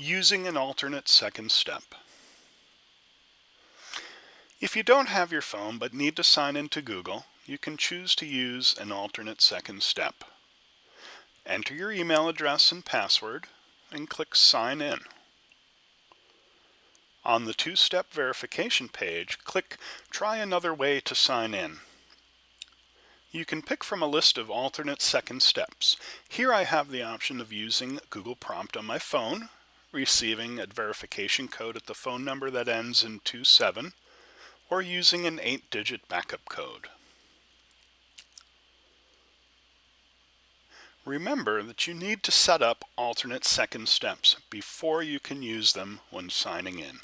Using an alternate second step. If you don't have your phone but need to sign into Google, you can choose to use an alternate second step. Enter your email address and password and click Sign In. On the two-step verification page, click Try another way to sign in. You can pick from a list of alternate second steps. Here I have the option of using Google Prompt on my phone receiving a verification code at the phone number that ends in 27, or using an 8-digit backup code. Remember that you need to set up alternate second steps before you can use them when signing in.